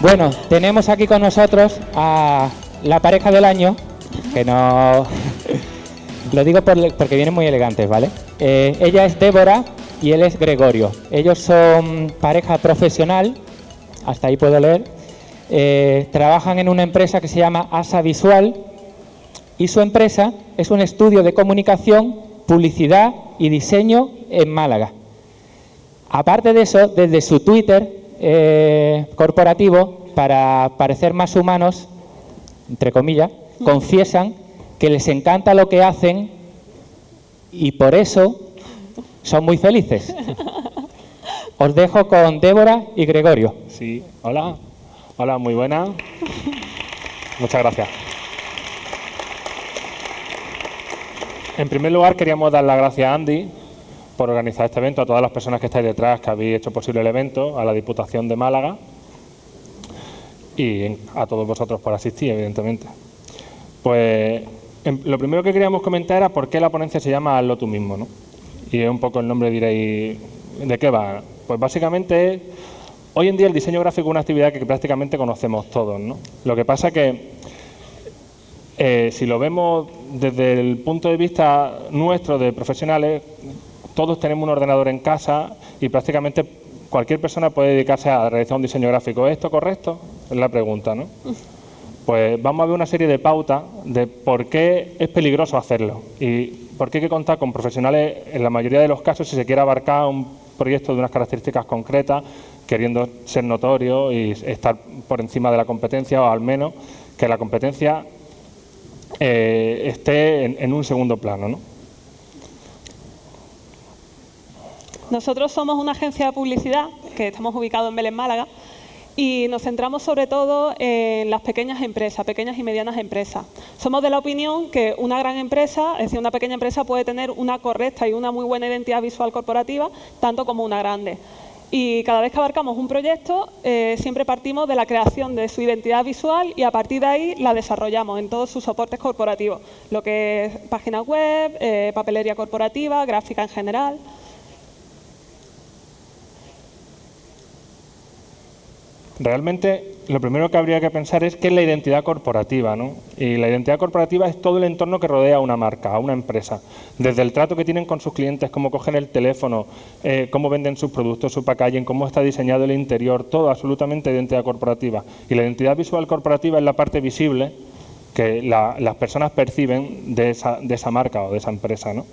Bueno, tenemos aquí con nosotros a la pareja del año, que no... Lo digo porque vienen muy elegantes, ¿vale? Eh, ella es Débora y él es Gregorio. Ellos son pareja profesional, hasta ahí puedo leer. Eh, trabajan en una empresa que se llama ASA Visual y su empresa es un estudio de comunicación, publicidad y diseño en Málaga. Aparte de eso, desde su Twitter eh, corporativo, para parecer más humanos, entre comillas, confiesan que les encanta lo que hacen y por eso son muy felices. Os dejo con Débora y Gregorio. Sí, hola. Hola, muy buena. Muchas gracias. En primer lugar, queríamos dar las gracias a Andy por organizar este evento, a todas las personas que estáis detrás, que habéis hecho posible el evento, a la Diputación de Málaga y a todos vosotros por asistir, evidentemente. Pues lo primero que queríamos comentar era por qué la ponencia se llama Hazlo tú mismo, ¿no? Y es un poco el nombre, diréis, ¿de qué va? Pues básicamente, hoy en día el diseño gráfico es una actividad que prácticamente conocemos todos, ¿no? Lo que pasa que, eh, si lo vemos desde el punto de vista nuestro de profesionales, todos tenemos un ordenador en casa y prácticamente cualquier persona puede dedicarse a realizar un diseño gráfico. ¿Es esto correcto? Es la pregunta, ¿no? Pues vamos a ver una serie de pautas de por qué es peligroso hacerlo y por qué hay que contar con profesionales, en la mayoría de los casos, si se quiere abarcar un proyecto de unas características concretas, queriendo ser notorio y estar por encima de la competencia, o al menos que la competencia eh, esté en, en, un segundo plano. ¿no? Nosotros somos una agencia de publicidad que estamos ubicados en Belén, Málaga, y nos centramos sobre todo en las pequeñas empresas, pequeñas y medianas empresas. Somos de la opinión que una gran empresa, es decir, una pequeña empresa puede tener una correcta y una muy buena identidad visual corporativa, tanto como una grande. Y cada vez que abarcamos un proyecto, eh, siempre partimos de la creación de su identidad visual y a partir de ahí la desarrollamos en todos sus soportes corporativos, lo que es página web, eh, papelería corporativa, gráfica en general. Realmente lo primero que habría que pensar es qué es la identidad corporativa. ¿no? Y la identidad corporativa es todo el entorno que rodea a una marca, a una empresa. Desde el trato que tienen con sus clientes, cómo cogen el teléfono, eh, cómo venden sus productos, su packaging, cómo está diseñado el interior, todo absolutamente identidad corporativa. Y la identidad visual corporativa es la parte visible que las personas perciben de esa, de esa marca o de esa empresa. ¿no?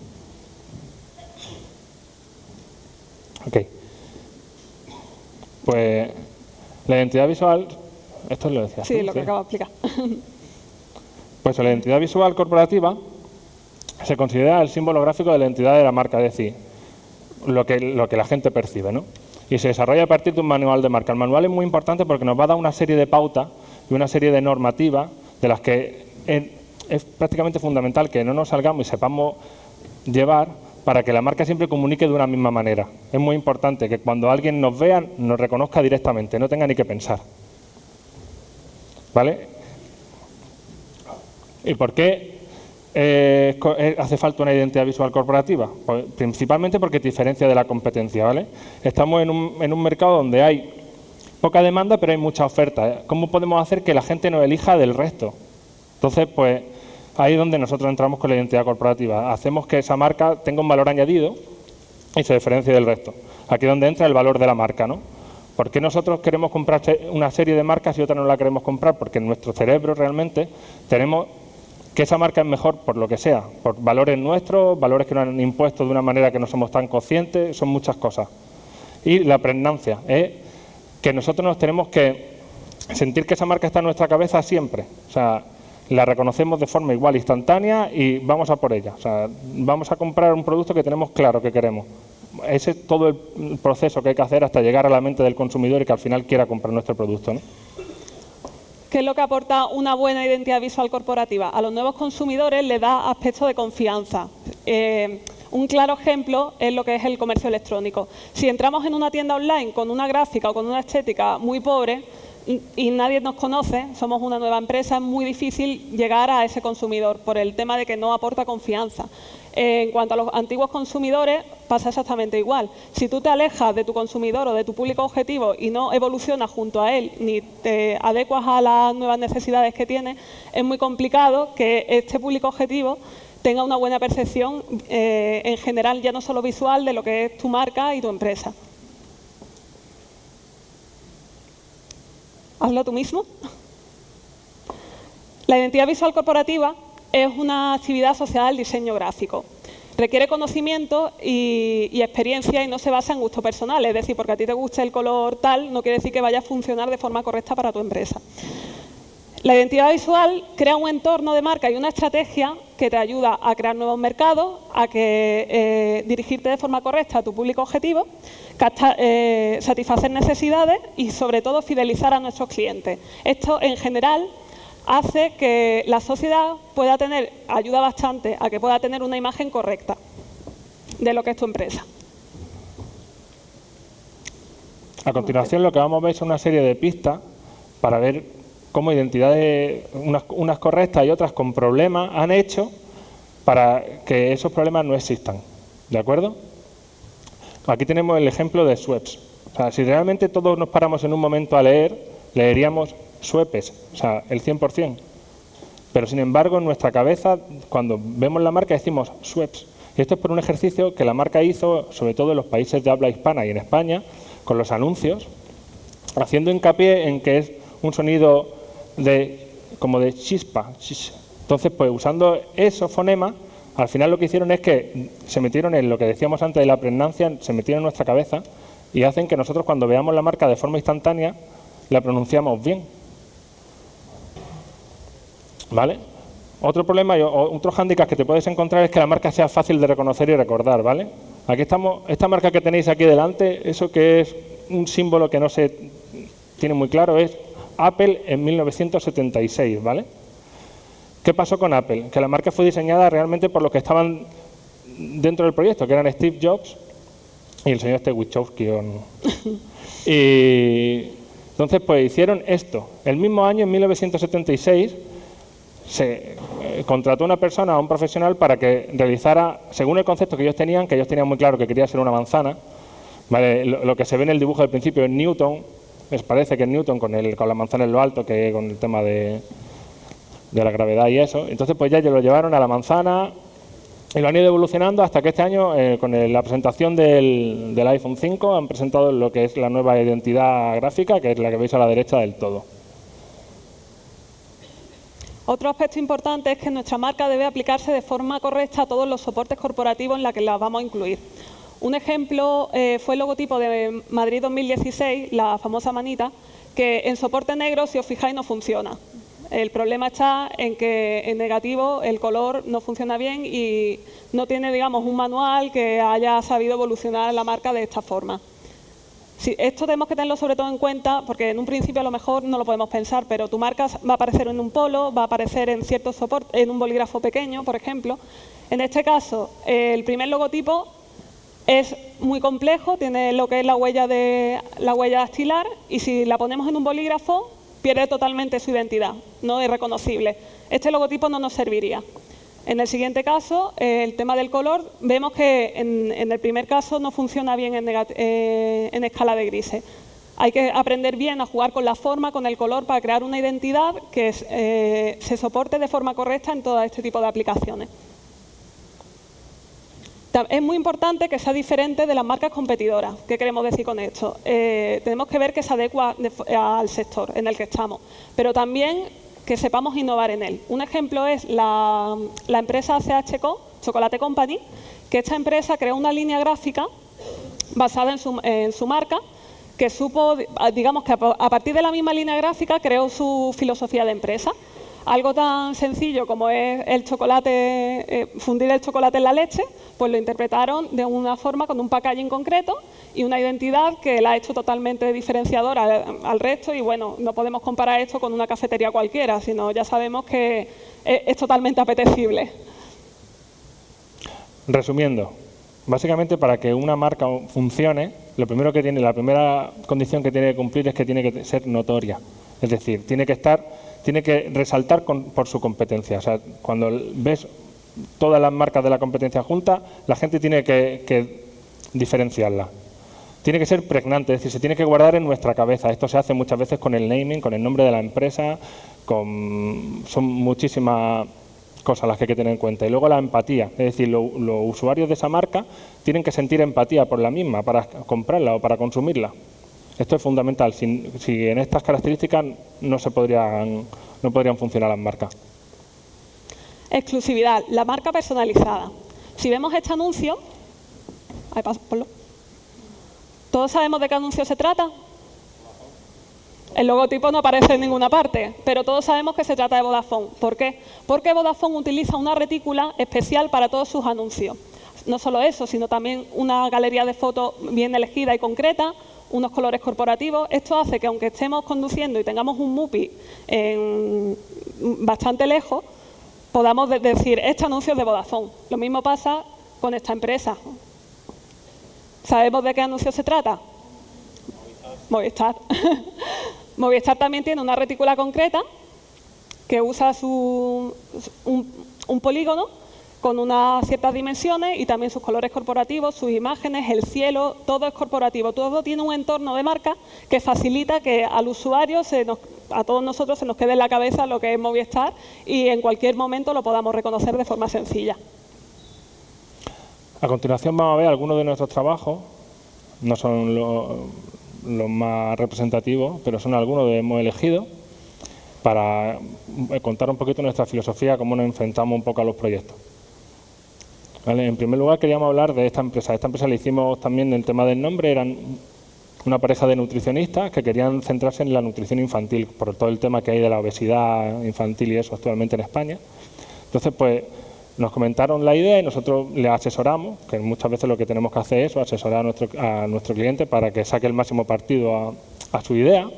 Ok. Pues la identidad visual, esto lo decía. Sí, lo que acabo de explicar. Pues la identidad visual corporativa se considera el símbolo gráfico de la identidad de la marca, es decir, lo que, lo que la gente percibe, ¿no? Y se desarrolla a partir de un manual de marca. El manual es muy importante porque nos va a dar una serie de pautas y una serie de normativas de las que es prácticamente fundamental que no nos salgamos y sepamos llevar para que la marca siempre comunique de una misma manera. Es muy importante que cuando alguien nos vea, nos reconozca directamente, no tenga ni que pensar. ¿Vale? ¿Y por qué eh, eh, hace falta una identidad visual corporativa? Pues, principalmente porque te diferencia de la competencia. ¿vale? Estamos en un, en un mercado donde hay poca demanda, pero hay mucha oferta. ¿Cómo podemos hacer que la gente nos elija del resto? Entonces, pues Ahí es donde nosotros entramos con la identidad corporativa. Hacemos que esa marca tenga un valor añadido y se diferencie del resto. Aquí es donde entra el valor de la marca, ¿no? ¿Por qué nosotros queremos comprar una serie de marcas y otra no la queremos comprar? Porque en nuestro cerebro realmente tenemos que esa marca es mejor por lo que sea, por valores nuestros, valores que nos han impuesto de una manera que no somos tan conscientes, son muchas cosas. Y la pregnancia es que nosotros nos tenemos que sentir que esa marca está en nuestra cabeza siempre. O sea, la reconocemos de forma igual, instantánea y vamos a por ella. O sea, vamos a comprar un producto que tenemos claro que queremos. Ese es todo el proceso que hay que hacer hasta llegar a la mente del consumidor y que al final quiera comprar nuestro producto. ¿Qué es lo que aporta una buena identidad visual corporativa? A los nuevos consumidores le da aspecto de confianza. Eh, un claro ejemplo es lo que es el comercio electrónico. Si entramos en una tienda online con una gráfica o con una estética muy pobre, y nadie nos conoce, somos una nueva empresa, es muy difícil llegar a ese consumidor por el tema de que no aporta confianza. En cuanto a los antiguos consumidores, pasa exactamente igual. Si tú te alejas de tu consumidor o de tu público objetivo y no evolucionas junto a él, ni te adecuas a las nuevas necesidades que tiene, es muy complicado que este público objetivo tenga una buena percepción eh, en general, ya no solo visual, de lo que es tu marca y tu empresa. Hazlo tú mismo. La identidad visual corporativa es una actividad asociada al diseño gráfico. Requiere conocimiento y, experiencia y no se basa en gusto personal. Es decir, porque a ti te guste el color tal, no quiere decir que vaya a funcionar de forma correcta para tu empresa. La identidad visual crea un entorno de marca y una estrategia que te ayuda a crear nuevos mercados, a que, eh, dirigirte de forma correcta a tu público objetivo eh, satisfacer necesidades y sobre todo fidelizar a nuestros clientes. Esto en general hace que la sociedad pueda tener, ayuda bastante a que pueda tener una imagen correcta de lo que es tu empresa. A continuación lo que vamos a ver es una serie de pistas para ver cómo identidades, unas, unas correctas y otras con problemas, han hecho para que esos problemas no existan. ¿De acuerdo? Aquí tenemos el ejemplo de sweeps. O sea, si realmente todos nos paramos en un momento a leer, leeríamos sweepes, o sea, el 100%. Pero sin embargo, en nuestra cabeza, cuando vemos la marca, decimos sweeps. Y esto es por un ejercicio que la marca hizo, sobre todo en los países de habla hispana y en España, con los anuncios, haciendo hincapié en que es un sonido de, como de chispa. Entonces, pues usando esos fonemas, al final lo que hicieron es que se metieron en lo que decíamos antes de la pregnancia, se metieron en nuestra cabeza y hacen que nosotros cuando veamos la marca de forma instantánea la pronunciamos bien. ¿Vale? Otro problema otro hándicap que te puedes encontrar es que la marca sea fácil de reconocer y recordar, ¿vale? Aquí estamos, esta marca que tenéis aquí delante, eso que es un símbolo que no se tiene muy claro, es Apple en 1976, ¿vale? ¿Qué pasó con Apple? Que la marca fue diseñada realmente por los que estaban dentro del proyecto, que eran Steve Jobs y el señor Stewichowski. y entonces, pues hicieron esto. El mismo año, en 1976, se eh, contrató una persona, a un profesional, para que realizara, según el concepto que ellos tenían, que ellos tenían muy claro que quería ser una manzana, lo, que se ve en el dibujo del principio es Newton, les parece que Newton con, el, con la manzana en lo alto, que con el tema de, de la gravedad y eso. Entonces, pues ya lo llevaron a la manzana y lo han ido evolucionando hasta que este año, eh, con la presentación del, iPhone 5, han presentado lo que es la nueva identidad gráfica, que es la que veis a la derecha del todo. Otro aspecto importante es que nuestra marca debe aplicarse de forma correcta a todos los soportes corporativos en los que la vamos a incluir. Un ejemplo eh, fue el logotipo de Madrid 2016, la famosa manita, que en soporte negro, si os fijáis, no funciona. El problema está en que en negativo el color no funciona bien y no tiene, digamos, un manual que haya sabido evolucionar la marca de esta forma. esto tenemos que tenerlo sobre todo en cuenta porque en un principio a lo mejor no lo podemos pensar, pero tu marca va a aparecer en un polo, va a aparecer en ciertos soportes, en un bolígrafo pequeño, por ejemplo. En este caso, el primer logotipo es muy complejo, tiene lo que es la huella, de, la huella dactilar y si la ponemos en un bolígrafo pierde totalmente su identidad, no es reconocible. Este logotipo no nos serviría. En el siguiente caso, el tema del color, vemos que en, el primer caso no funciona bien en, eh, escala de grises. Hay que aprender bien a jugar con la forma, con el color, para crear una identidad que eh, se soporte de forma correcta en todo este tipo de aplicaciones. Es muy importante que sea diferente de las marcas competidoras. ¿Qué queremos decir con esto? Eh, tenemos que ver que se adecua al sector en el que estamos, pero también que sepamos innovar en él. Un ejemplo es la, empresa CHCO, Chocolate Company, que esta empresa creó una línea gráfica basada en su, en su marca que supo, digamos que a partir de la misma línea gráfica creó su filosofía de empresa. Algo tan sencillo como es el chocolate, eh, fundir el chocolate en la leche, pues lo interpretaron de una forma con un packaging concreto y una identidad que la ha hecho totalmente diferenciadora al, resto y bueno, no podemos comparar esto con una cafetería cualquiera, sino ya sabemos que es, es totalmente apetecible. Resumiendo, básicamente para que una marca funcione, lo primero que tiene, la primera condición que tiene que cumplir es que tiene que ser notoria. Es decir, tiene que estar, tiene que resaltar por su competencia. O sea, cuando ves todas las marcas de la competencia juntas, la gente tiene que, diferenciarla. Tiene que ser pregnante, es decir, se tiene que guardar en nuestra cabeza. Esto se hace muchas veces con el naming, con el nombre de la empresa, con, son muchísimas cosas las que hay que tener en cuenta. Y luego la empatía, es decir, los usuarios de esa marca tienen que sentir empatía por la misma para comprarla o para consumirla. Esto es fundamental. Si, en estas características no se podrían, no podrían funcionar las marcas. Exclusividad, la marca personalizada. Si vemos este anuncio, ¿todos sabemos de qué anuncio se trata? El logotipo no aparece en ninguna parte, pero todos sabemos que se trata de Vodafone. ¿Por qué? Porque Vodafone utiliza una retícula especial para todos sus anuncios. No solo eso, sino también una galería de fotos bien elegida y concreta, unos colores corporativos. Esto hace que aunque estemos conduciendo y tengamos un MUPI bastante lejos, podamos decir, este anuncio es de Vodafone. Lo mismo pasa con esta empresa. ¿Sabemos de qué anuncio se trata? Movistar. Movistar también tiene una retícula concreta que usa su, un polígono con unas ciertas dimensiones y también sus colores corporativos, sus imágenes, el cielo, todo es corporativo. Todo tiene un entorno de marca que facilita que al usuario, a todos nosotros, se nos quede en la cabeza lo que es Movistar y en cualquier momento lo podamos reconocer de forma sencilla. A continuación vamos a ver algunos de nuestros trabajos. No son los más representativos, pero son algunos que hemos elegido para contar un poquito nuestra filosofía, cómo nos enfrentamos un poco a los proyectos. En primer lugar, queríamos hablar de esta empresa. Esta empresa le hicimos también el tema del nombre, eran una pareja de nutricionistas que querían centrarse en la nutrición infantil, por todo el tema que hay de la obesidad infantil y eso actualmente en España. Entonces, pues nos comentaron la idea y nosotros le asesoramos, que muchas veces lo que tenemos que hacer es asesorar a nuestro, a nuestro cliente para que saque el máximo partido a, a su idea.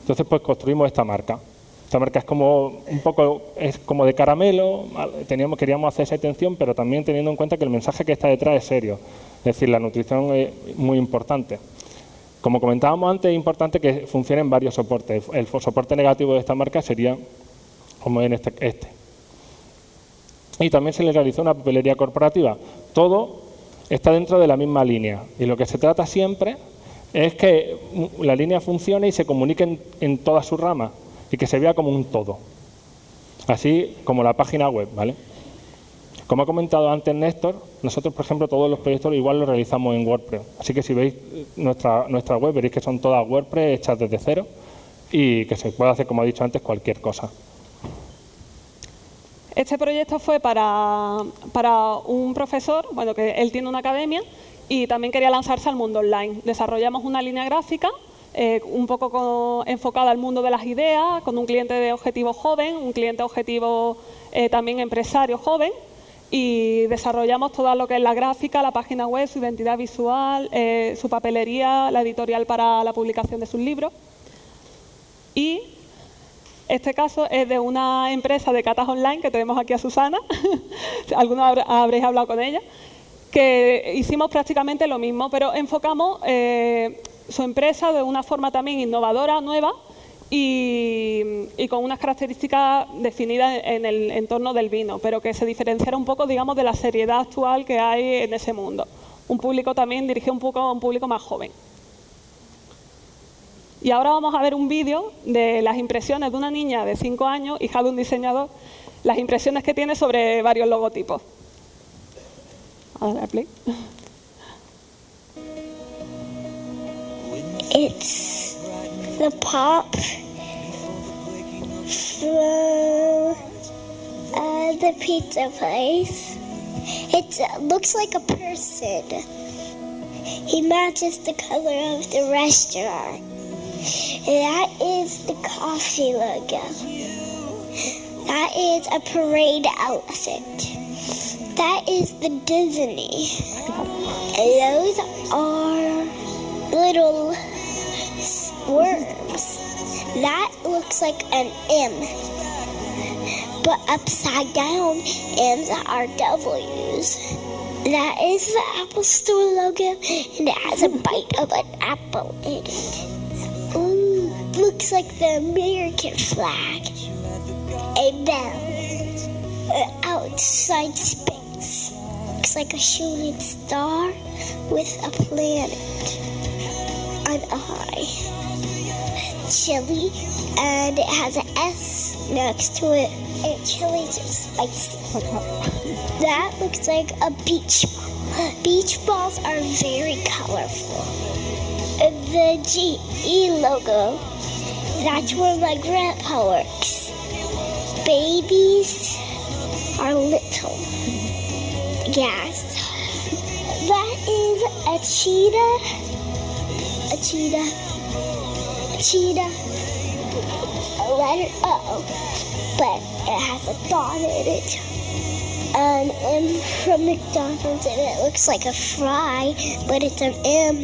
Entonces, pues construimos esta marca. Esta marca es como un poco es como de caramelo, teníamos, queríamos hacer esa atención, pero también teniendo en cuenta que el mensaje que está detrás es serio. Es decir, la nutrición es muy importante. Como comentábamos antes, es importante que funcione en varios soportes. El soporte negativo de esta marca sería como en este. este. Y también se le realizó una papelería corporativa. Todo está dentro de la misma línea. Y lo que se trata siempre es que la línea funcione y se comunique en, en todas sus ramas y que se vea como un todo. Así como la página web, ¿vale? Como ha comentado antes Néstor, nosotros, por ejemplo, todos los proyectos igual los realizamos en WordPress. Así que si veis nuestra, nuestra web, veréis que son todas WordPress hechas desde cero y que se puede hacer, como he dicho antes, cualquier cosa. Este proyecto fue para, para un profesor, bueno, que él tiene una academia y también quería lanzarse al mundo online. Desarrollamos una línea gráfica eh, un poco enfocada al mundo de las ideas, con un cliente de objetivo joven, un cliente objetivo eh, también empresario joven, y desarrollamos todo lo que es la gráfica, la página web, su identidad visual, eh, su papelería, la editorial para la publicación de sus libros. Y este caso es de una empresa de catas online que tenemos aquí a Susana, algunos habréis hablado con ella, que hicimos prácticamente lo mismo, pero enfocamos su empresa de una forma también innovadora, nueva, y, con unas características definidas en el entorno del vino, pero que se diferenciara un poco, digamos, de la seriedad actual que hay en ese mundo. Un público también dirigido un poco a un público más joven. Y ahora vamos a ver un vídeo de las impresiones de una niña de 5 años, hija de un diseñador, las impresiones que tiene sobre varios logotipos. A play. It's the pop from uh, the pizza place. It uh, looks like a person. He matches the color of the restaurant. That is the coffee logo. That is a parade outfit. That is the Disney. Those are little. That looks like an M. But upside down, M's are W's. That is the Apple Store logo, and it has a bite of an apple in it. Ooh, looks like the American flag. A uh, outside space looks like a shooting star with a planet, an eye. Chili, and it has an S next to it. And chilies are spicy. That looks like a beach ball. Beach balls are very colorful. The GE logo, that's where my grandpa works. Babies are little. Yes. That is a cheetah. A cheetah. Cheetah. A letter O. But it has a dot in it an M from McDonald's and it looks like a fry, but it's an M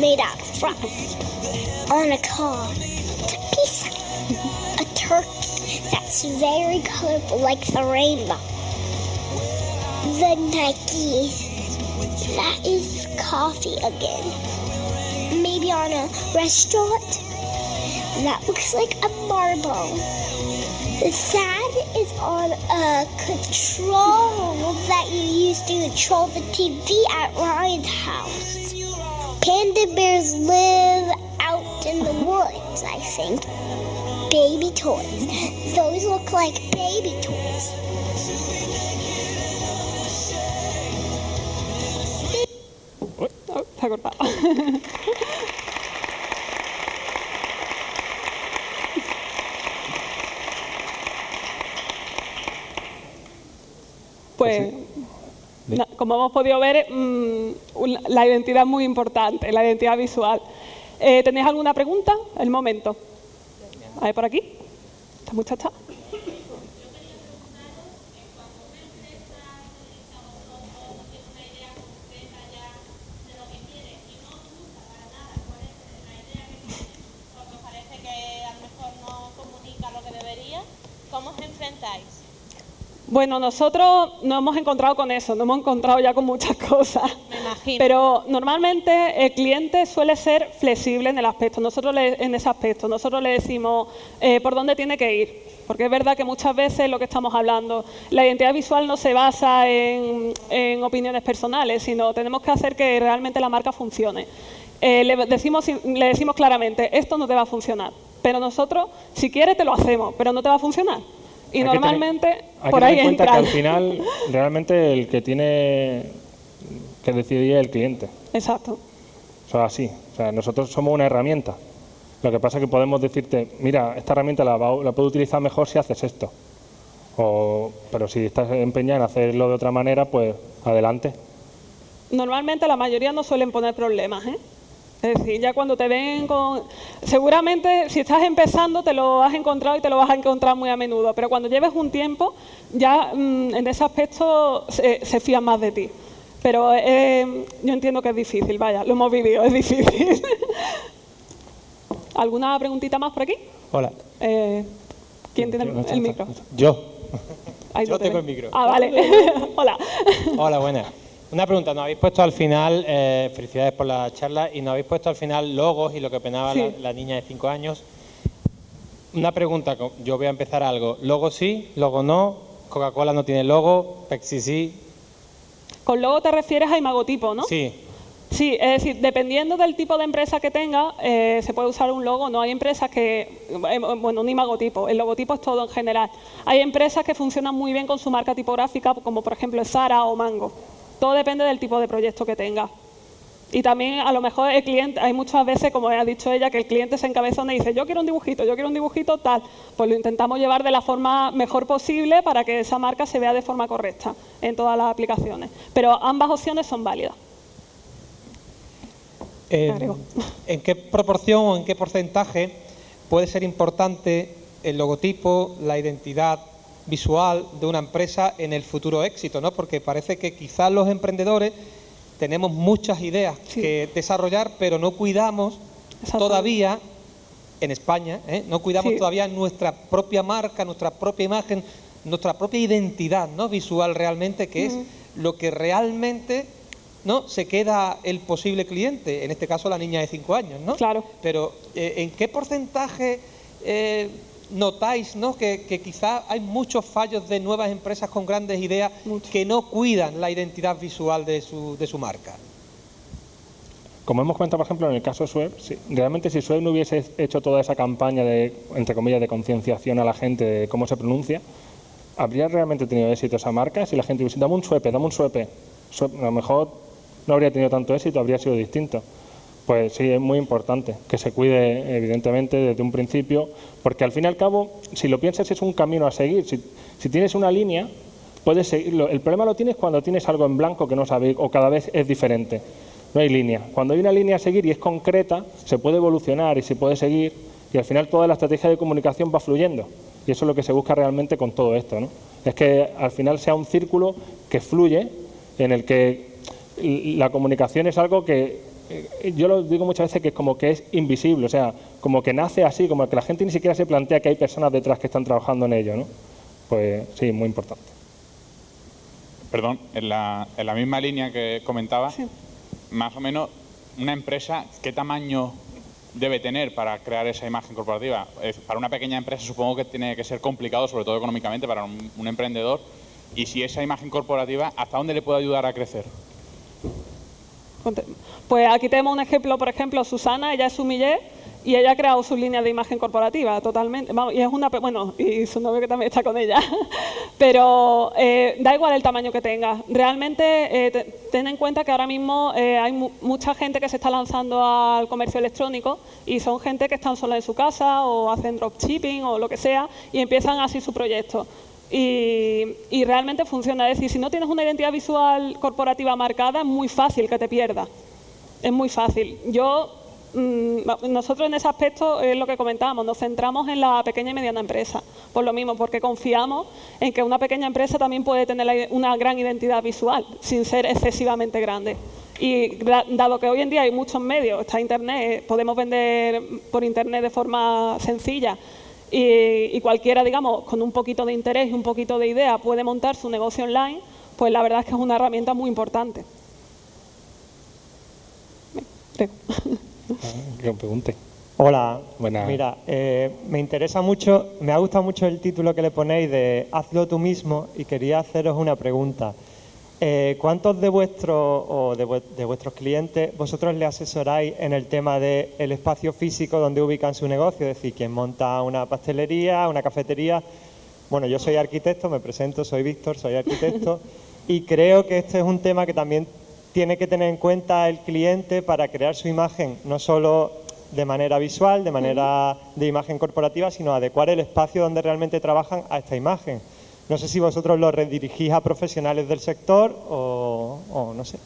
made out of fries on a car. It's a pizza. A turkey that's very colorful like the rainbow. The Nikes. That is coffee again. Maybe on a restaurant. That looks like a marble. The sand is on a control that you use to control the TV at Ryan's house. Panda bears live out in the woods, I think. Baby toys. Those look like baby toys. Oh, se Pues, na- como hemos podido ver, mm, la identidad es muy importante, la identidad visual. Eh, ¿Tenéis alguna pregunta? El momento. A ver, por aquí. Esta muchacha. Bueno, nosotros nos hemos encontrado con eso, nos hemos encontrado ya con muchas cosas. Me imagino. Pero normalmente el cliente suele ser flexible en el aspecto, nosotros le- en ese aspecto. Nosotros le decimos eh, por dónde tiene que ir. Porque es verdad que muchas veces lo que estamos hablando, la identidad visual no se basa en, en opiniones personales, sino tenemos que hacer que realmente la marca funcione. Eh, le, decimos, le decimos claramente, esto no te va a funcionar. Pero nosotros, si quieres, te lo hacemos, pero no te va a funcionar. Y Hay que tener- normalmente hay por que ahí tener en cuenta que al final realmente el que tiene que decidir es el cliente. Exacto. O sea, así. O sea, nosotros somos una herramienta. Lo que pasa es que podemos decirte, mira, esta herramienta la, la puedo utilizar mejor si haces esto. O, pero si estás empeñado en hacerlo de otra manera, pues adelante. Normalmente la mayoría no suelen poner problemas, ¿eh? Es decir, ya cuando te ven con... Seguramente si estás empezando te lo has encontrado y te lo vas a encontrar muy a menudo, pero cuando lleves un tiempo ya mm, en ese aspecto se, se fían más de ti. Pero eh, yo entiendo que es difícil, vaya, lo hemos vivido, es difícil. ¿Alguna preguntita más por aquí? Hola. Eh, ¿Quién tiene el, el micro? Yo. Ahí Yo tengo el micro. Ah, vale. Hola. Hola, buenas. Una pregunta, nos habéis puesto al final, eh, felicidades por la charla, y nos habéis puesto al final logos y lo que opinaba Sí. la, la niña de 5 años. Una pregunta, yo voy a empezar algo. ¿Logo sí? ¿Logo no? ¿Coca-Cola no tiene logo? ¿Pepsi sí? Con logo te refieres a imagotipo, ¿no? Sí. Sí, es decir, dependiendo del tipo de empresa que tenga, eh, se puede usar un logo. No hay empresas que, eh, bueno, un imagotipo, el logotipo es todo en general. Hay empresas que funcionan muy bien con su marca tipográfica, como por ejemplo Zara o Mango. Todo depende del tipo de proyecto que tenga. Y también a lo mejor el cliente, hay muchas veces, como ha dicho ella, que el cliente se encabezona y dice, yo quiero un dibujito, yo quiero un dibujito tal. Pues lo intentamos llevar de la forma mejor posible para que esa marca se vea de forma correcta en todas las aplicaciones. Pero ambas opciones son válidas. Agrego. ¿En qué proporción o en qué porcentaje puede ser importante el logotipo, la identidad visual de una empresa en el futuro éxito? ¿no? Porque parece que quizás los emprendedores tenemos muchas ideas Sí. que desarrollar, pero no cuidamos todavía en España, ¿eh? no cuidamos Sí. todavía nuestra propia marca, nuestra propia imagen, nuestra propia identidad ¿no? visual realmente, que es lo que realmente ¿no? se queda el posible cliente, en este caso la niña de 5 años, ¿no? Claro. Pero eh, ¿en qué porcentaje eh, notáis ¿no? que, que quizá hay muchos fallos de nuevas empresas con grandes ideas Mucho. que no cuidan la identidad visual de su, de su marca? Como hemos comentado, por ejemplo, en el caso de Sueb, si- realmente si Sueb no hubiese hecho toda esa campaña de, entre comillas, de concienciación a la gente de cómo se pronuncia, ¿habría realmente tenido éxito esa marca? Si la gente hubiese, dame un suepe, dame un suepe, Suep- a lo mejor no habría tenido tanto éxito, habría sido distinto. Pues sí, es muy importante que se cuide, evidentemente, desde un principio, porque al fin y al cabo, si lo piensas, es un camino a seguir. Si, si tienes una línea, puedes seguirlo. El problema lo tienes cuando tienes algo en blanco que no sabes o cada vez es diferente. No hay línea. Cuando hay una línea a seguir y es concreta, se puede evolucionar y se puede seguir y al final toda la estrategia de comunicación va fluyendo. Y eso es lo que se busca realmente con todo esto. ¿no? Es que al final sea un círculo que fluye, en el que la comunicación es algo que yo lo digo muchas veces que es como que es invisible, o sea, como que nace así, como que la gente ni siquiera se plantea que hay personas detrás que están trabajando en ello, ¿no? Pues sí, muy importante. Perdón, en la, en la misma línea que comentaba, más o menos una empresa, ¿qué tamaño debe tener para crear esa imagen corporativa? Para una pequeña empresa supongo que tiene que ser complicado, sobre todo económicamente, para un, un emprendedor. Y si esa imagen corporativa, ¿hasta dónde le puede ayudar a crecer? Pues aquí tenemos un ejemplo, por ejemplo, Susana, ella es sumiller y ella ha creado su línea de imagen corporativa totalmente. Y es una, bueno, y su novio que también está con ella. Pero eh, da igual el tamaño que tenga. Realmente eh, te- ten en cuenta que ahora mismo eh, hay mu- mucha gente que se está lanzando al comercio electrónico y son gente que están sola en su casa o hacen dropshipping o lo que sea y empiezan así su proyecto. Y, realmente funciona. Es decir, si no tienes una identidad visual corporativa marcada, es muy fácil que te pierdas. Es muy fácil. Yo, mm, nosotros en ese aspecto es lo que comentábamos, nos centramos en la pequeña y mediana empresa. Por lo mismo, porque confiamos en que una pequeña empresa también puede tener una gran identidad visual, sin ser excesivamente grande. Y dado que hoy en día hay muchos medios, está Internet, podemos vender por Internet de forma sencilla y, y cualquiera, digamos, con un poquito de interés y un poquito de idea puede montar su negocio online, pues la verdad es que es una herramienta muy importante. Creo. Que pregunte. Hola, Buenas. mira, eh, me interesa mucho, me ha gustado mucho el título que le ponéis de Hazlo tú mismo y quería haceros una pregunta. Eh, ¿Cuántos de vuestros o de, de vuestros clientes vosotros le asesoráis en el tema del espacio físico donde ubican su negocio? Es decir, quien monta una pastelería, una cafetería. Bueno, yo soy arquitecto, me presento, soy Víctor, soy arquitecto y creo que este es un tema que también tiene que tener en cuenta el cliente para crear su imagen, no solo de manera visual, de manera de imagen corporativa, sino adecuar el espacio donde realmente trabajan a esta imagen. No sé si vosotros lo redirigís a profesionales del sector o, o no sé.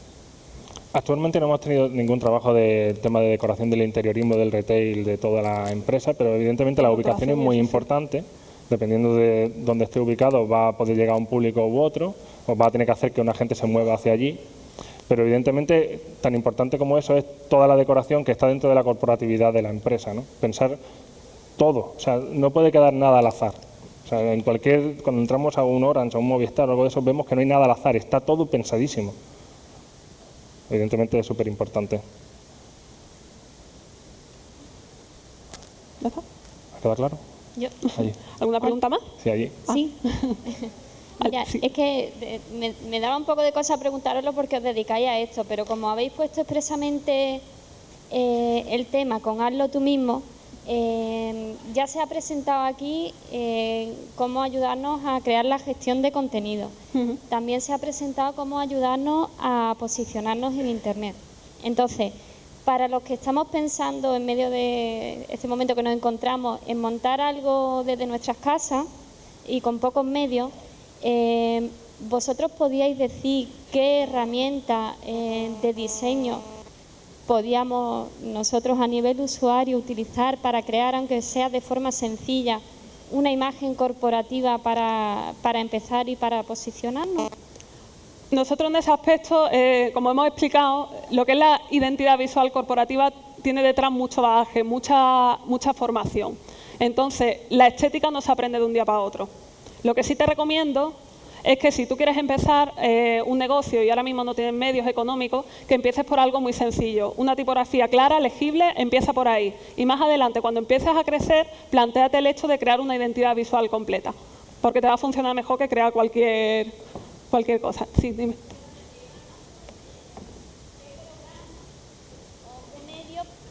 Actualmente no hemos tenido ningún trabajo del tema de decoración del interiorismo, del retail, de toda la empresa, pero evidentemente la ubicación es muy importante. Dependiendo de dónde esté ubicado, va a poder llegar a un público u otro, o va a tener que hacer que una gente se mueva hacia allí. Pero evidentemente, tan importante como eso es toda la decoración que está dentro de la corporatividad de la empresa. ¿no? Pensar todo, o sea, no puede quedar nada al azar. O sea, en cualquier, cuando entramos a un Orange, a un Movistar o algo de eso, vemos que no hay nada al azar, está todo pensadísimo. Evidentemente es súper importante. ¿Ya está? ¿Queda claro? Yo. Allí. ¿Alguna pregunta más? Sí, allí. Sí. Mira, es que eh, me, me daba un poco de cosa preguntaroslo porque os dedicáis a esto, pero como habéis puesto expresamente eh, el tema con hazlo tú mismo, eh, ya se ha presentado aquí eh, cómo ayudarnos a crear la gestión de contenido. También se ha presentado cómo ayudarnos a posicionarnos en Internet. Entonces, para los que estamos pensando en medio de este momento que nos encontramos en montar algo desde nuestras casas y con pocos medios, eh, vosotros podíais decir qué herramienta eh, de diseño podíamos nosotros a nivel usuario utilizar para crear, aunque sea de forma sencilla, una imagen corporativa para, para empezar y para posicionarnos. Nosotros en ese aspecto, eh, como hemos explicado, lo que es la identidad visual corporativa tiene detrás mucho bagaje, mucha, mucha formación. Entonces, la estética no se aprende de un día para otro. Lo que sí te recomiendo es que si tú quieres empezar eh, un negocio y ahora mismo no tienes medios económicos, que empieces por algo muy sencillo. Una tipografía clara, legible, empieza por ahí. Y más adelante, cuando empieces a crecer, planteate el hecho de crear una identidad visual completa, porque te va a funcionar mejor que crear cualquier, cualquier cosa. Sí, dime.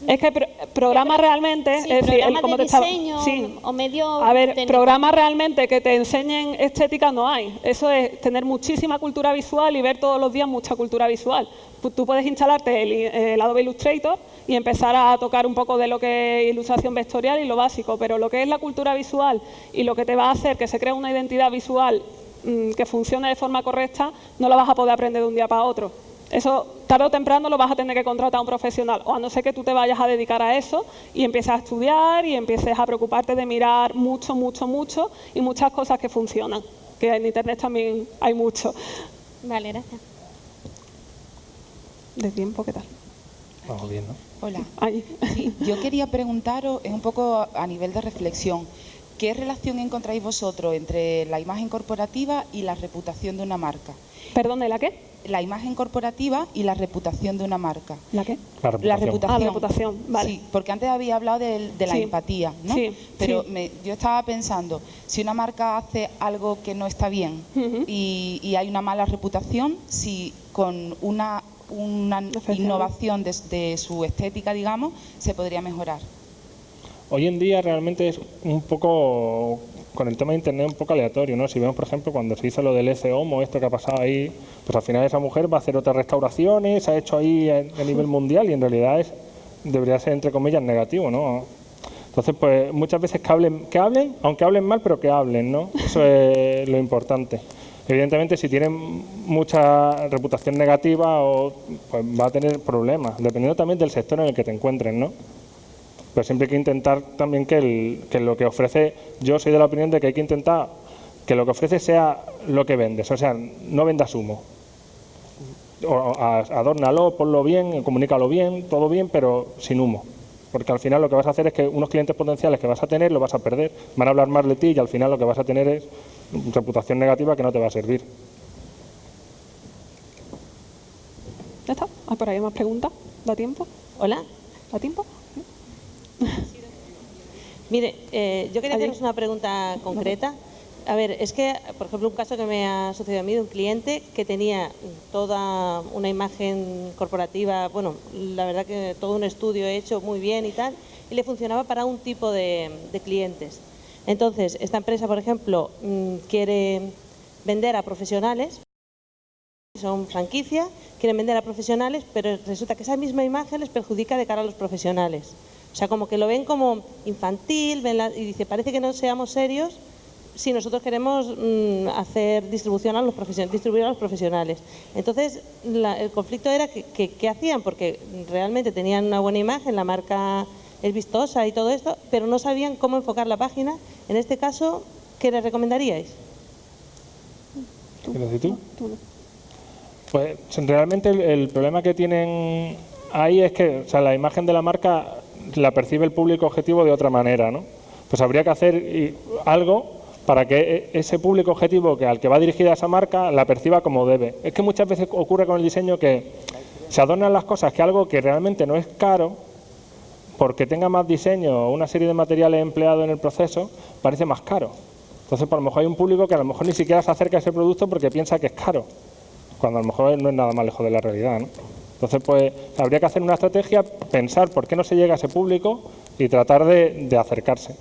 Es que pro programas realmente, Sí, es decir, programas como de te estaba- sí. o medio A ver, técnico. programas realmente que te enseñen estética no hay. Eso es tener muchísima cultura visual y ver todos los días mucha cultura visual. Tú- puedes instalarte el, el Adobe Illustrator y empezar a tocar un poco de lo que es ilustración vectorial y lo básico, pero lo que es la cultura visual y lo que te va a hacer que se cree una identidad visual mm, que funcione de forma correcta, no la vas a poder aprender de un día para otro. Eso tarde o temprano lo vas a tener que contratar a un profesional, o a no ser que tú te vayas a dedicar a eso y empieces a estudiar y empieces a preocuparte de mirar mucho, mucho, mucho y muchas cosas que funcionan, que en Internet también hay mucho. Vale, gracias. ¿De tiempo qué tal? Vamos bien, ¿no? Hola. Sí, yo quería preguntaros eh, un poco a nivel de reflexión, ¿qué relación encontráis vosotros entre la imagen corporativa y la reputación de una marca? ¿Perdón, la qué? La imagen corporativa y la reputación de una marca. ¿La qué? La La reputación. reputación. Ah, la reputación, vale. Sí, porque antes había hablado de, la Sí. empatía, ¿no? Sí, Pero sí. me- yo estaba pensando, si una marca hace algo que no está bien y, y hay una mala reputación, si con una, una innovación de, de su estética, digamos, se podría mejorar. Hoy en día realmente es un poco, con el tema de Internet, un poco aleatorio, ¿no? Si vemos, por ejemplo, cuando se hizo lo del ECOMO, esto que ha pasado ahí, pues al final esa mujer va a hacer otras restauraciones, se ha hecho ahí a, a nivel mundial y en realidad es, debería ser, entre comillas, negativo, ¿no? Entonces, pues muchas veces que hablen, que hablen, aunque hablen mal, pero que hablen, ¿no? Eso es lo importante. Evidentemente, si tienen mucha reputación negativa, o, pues va a tener problemas, dependiendo también del sector en el que te encuentres, ¿no? Pero siempre hay que intentar también que, el- que lo que ofrece, yo soy de la opinión de que hay que intentar que lo que ofrece sea lo que vendes, o sea, no vendas humo. O, adórnalo, ponlo bien, comunícalo bien, todo bien, pero sin humo. Porque al final lo que vas a hacer es que unos clientes potenciales que vas a tener los vas a perder, van a hablar mal de ti y al final lo que vas a tener es reputación negativa que no te va a servir. ¿Ya está? ¿Hay por ahí más preguntas? ¿Da tiempo? Hola. ¿Da tiempo? Mire, eh, yo quería haceros una pregunta concreta. A ver, es que, por ejemplo, un caso que me ha sucedido a mí de un cliente que tenía toda una imagen corporativa, bueno, la verdad que todo un estudio hecho muy bien y tal, y le funcionaba para un tipo de, de clientes. Entonces, esta empresa, por ejemplo, mm, quiere vender a profesionales, son franquicia, quieren vender a profesionales, pero resulta que esa misma imagen les perjudica de cara a los profesionales. O sea, como que lo ven como infantil, ven la- y dice, parece que no seamos serios si nosotros queremos mm, hacer distribución a los distribuir a los profesionales. Entonces, la- el conflicto era que, que- qué hacían, porque realmente tenían una buena imagen, la marca es vistosa y todo esto, pero no sabían cómo enfocar la página. En este caso, ¿qué les recomendaríais? ¿Quieres decir tú? Pues realmente el, el problema que tienen ahí es que o sea, la imagen de la marca la percibe el público objetivo de otra manera, ¿no? Pues habría que hacer algo para que e- ese público objetivo que al que va dirigida esa marca la perciba como debe. Es que muchas veces ocurre con el diseño que se adornan las cosas que algo que realmente no es caro, porque tenga más diseño o una serie de materiales empleados en el proceso, parece más caro. Entonces, por lo mejor hay un público que a lo mejor ni siquiera se acerca a ese producto porque piensa que es caro, cuando a lo mejor no es nada más lejos de la realidad. ¿no? Entonces, pues habría que hacer una estrategia, pensar por qué no se llega a ese público y tratar de, de acercarse.